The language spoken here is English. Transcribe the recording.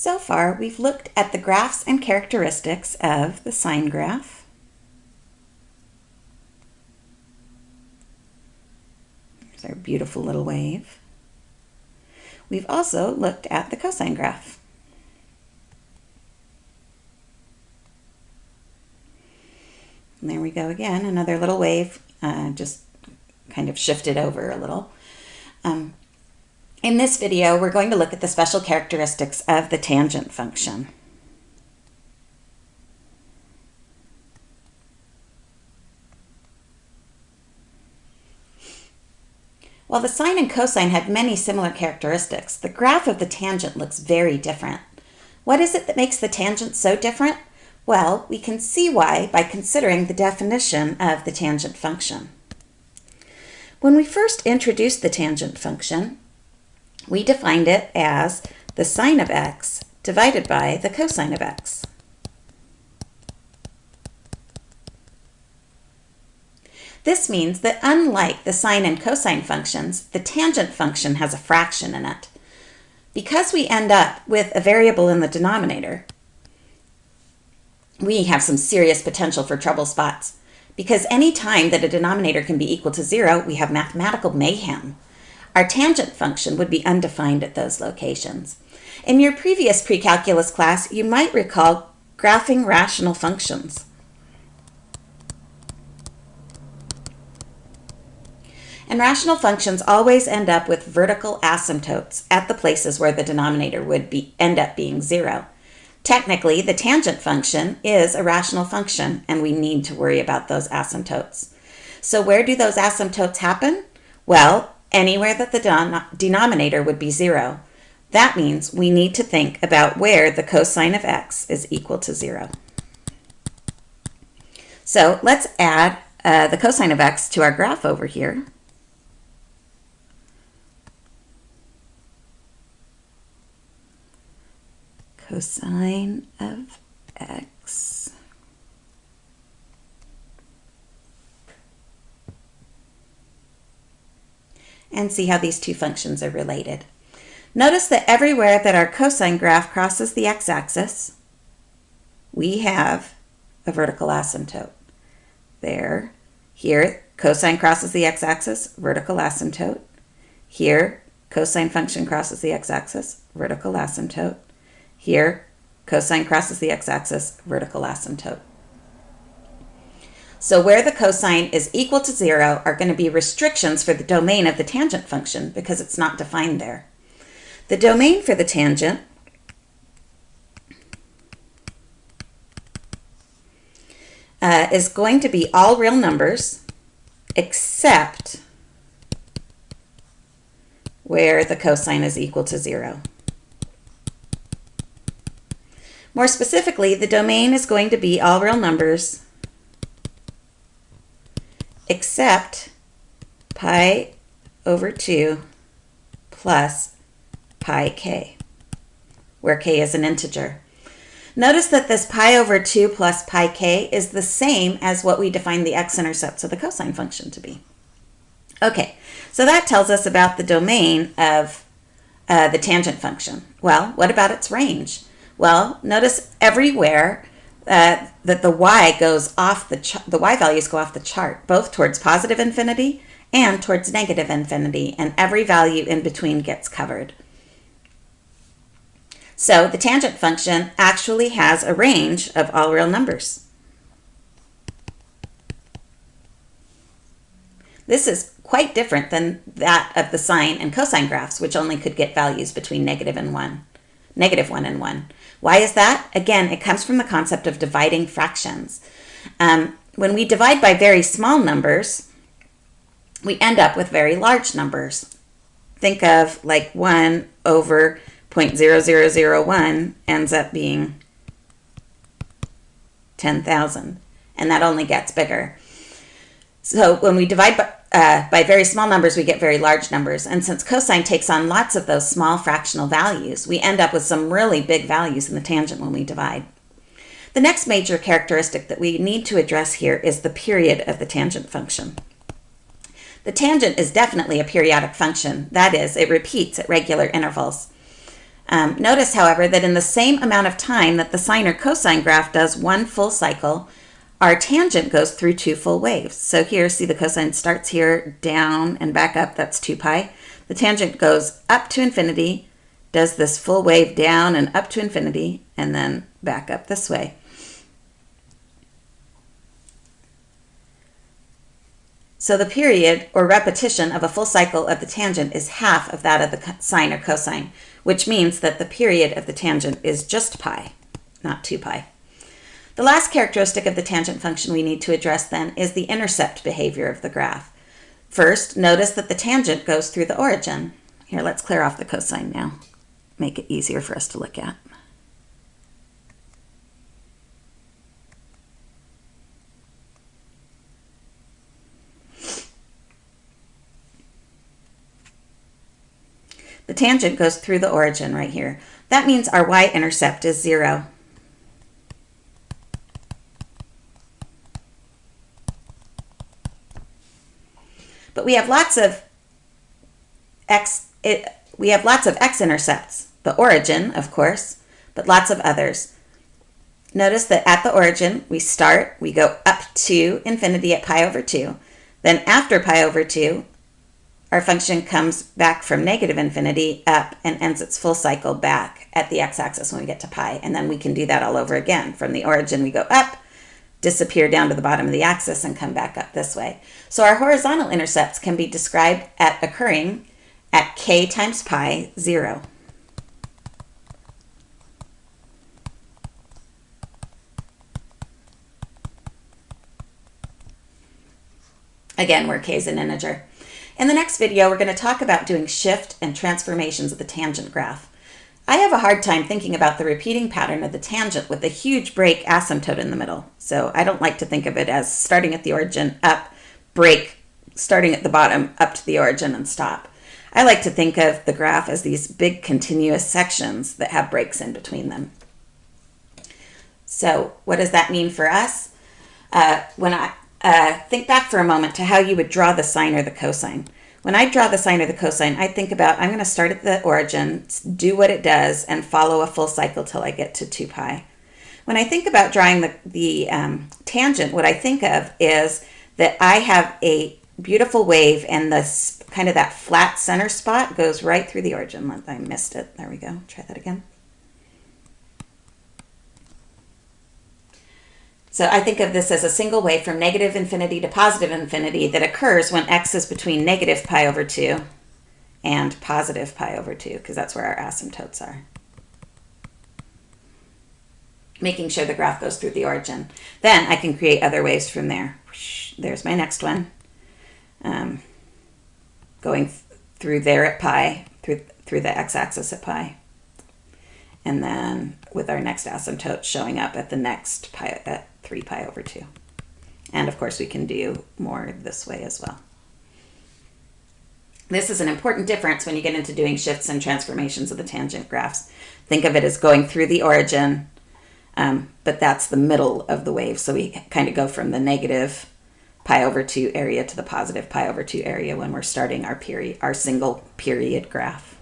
So far, we've looked at the graphs and characteristics of the sine graph. There's our beautiful little wave. We've also looked at the cosine graph. And there we go again, another little wave, uh, just kind of shifted over a little. Um, in this video, we're going to look at the special characteristics of the tangent function. While the sine and cosine have many similar characteristics, the graph of the tangent looks very different. What is it that makes the tangent so different? Well, we can see why by considering the definition of the tangent function. When we first introduced the tangent function, we defined it as the sine of x divided by the cosine of x. This means that unlike the sine and cosine functions, the tangent function has a fraction in it. Because we end up with a variable in the denominator, we have some serious potential for trouble spots. Because any time that a denominator can be equal to zero, we have mathematical mayhem. Our tangent function would be undefined at those locations. In your previous pre-calculus class, you might recall graphing rational functions. And rational functions always end up with vertical asymptotes at the places where the denominator would be, end up being zero. Technically, the tangent function is a rational function, and we need to worry about those asymptotes. So where do those asymptotes happen? Well, anywhere that the denominator would be zero. That means we need to think about where the cosine of x is equal to zero. So let's add uh, the cosine of x to our graph over here. Cosine of x and see how these two functions are related. Notice that everywhere that our cosine graph crosses the x-axis, we have a vertical asymptote. There, here, cosine crosses the x-axis, vertical asymptote. Here, cosine function crosses the x-axis, vertical asymptote. Here, cosine crosses the x-axis, vertical asymptote. So where the cosine is equal to zero are going to be restrictions for the domain of the tangent function because it's not defined there. The domain for the tangent uh, is going to be all real numbers except where the cosine is equal to zero. More specifically, the domain is going to be all real numbers except pi over 2 plus pi k, where k is an integer. Notice that this pi over 2 plus pi k is the same as what we defined the x-intercepts of the cosine function to be. Okay, so that tells us about the domain of uh, the tangent function. Well, what about its range? Well, notice everywhere that the y goes off the the y values go off the chart, both towards positive infinity and towards negative infinity, and every value in between gets covered. So the tangent function actually has a range of all real numbers. This is quite different than that of the sine and cosine graphs, which only could get values between negative and 1, negative 1 and 1. Why is that? Again, it comes from the concept of dividing fractions. Um, when we divide by very small numbers, we end up with very large numbers. Think of like 1 over 0.0001 ends up being 10,000, and that only gets bigger. So when we divide by, uh, by very small numbers, we get very large numbers. And since cosine takes on lots of those small fractional values, we end up with some really big values in the tangent when we divide. The next major characteristic that we need to address here is the period of the tangent function. The tangent is definitely a periodic function. That is, it repeats at regular intervals. Um, notice, however, that in the same amount of time that the sine or cosine graph does one full cycle, our tangent goes through two full waves. So here, see the cosine starts here, down and back up, that's 2 pi. The tangent goes up to infinity, does this full wave down and up to infinity, and then back up this way. So the period or repetition of a full cycle of the tangent is half of that of the sine or cosine, which means that the period of the tangent is just pi, not 2 pi. The last characteristic of the tangent function we need to address then is the intercept behavior of the graph. First, notice that the tangent goes through the origin. Here, let's clear off the cosine now. Make it easier for us to look at. The tangent goes through the origin right here. That means our y-intercept is 0. But we have lots of x, it, we have lots of x-intercepts. The origin, of course, but lots of others. Notice that at the origin, we start, we go up to infinity at pi over 2. Then after pi over 2, our function comes back from negative infinity up and ends its full cycle back at the x-axis when we get to pi. And then we can do that all over again. From the origin, we go up, disappear down to the bottom of the axis, and come back up this way. So our horizontal intercepts can be described at occurring at k times pi, 0. Again, where k is an integer. In the next video, we're going to talk about doing shift and transformations of the tangent graph. I have a hard time thinking about the repeating pattern of the tangent with a huge break asymptote in the middle. So I don't like to think of it as starting at the origin, up, break, starting at the bottom, up to the origin and stop. I like to think of the graph as these big continuous sections that have breaks in between them. So what does that mean for us? Uh, when I, uh, think back for a moment to how you would draw the sine or the cosine. When I draw the sine or the cosine, I think about I'm going to start at the origin, do what it does, and follow a full cycle till I get to 2 pi. When I think about drawing the, the um, tangent, what I think of is that I have a beautiful wave and this kind of that flat center spot goes right through the origin. I missed it. There we go. Try that again. So I think of this as a single wave from negative infinity to positive infinity that occurs when x is between negative pi over 2 and positive pi over 2, because that's where our asymptotes are. Making sure the graph goes through the origin. Then I can create other waves from there. There's my next one. Um, going th through there at pi, through, through the x-axis at pi. And then with our next asymptote showing up at the next pi, at 3 pi over 2. And of course we can do more this way as well. This is an important difference when you get into doing shifts and transformations of the tangent graphs. Think of it as going through the origin, um, but that's the middle of the wave. So we kind of go from the negative pi over 2 area to the positive pi over 2 area when we're starting our period, our single period graph.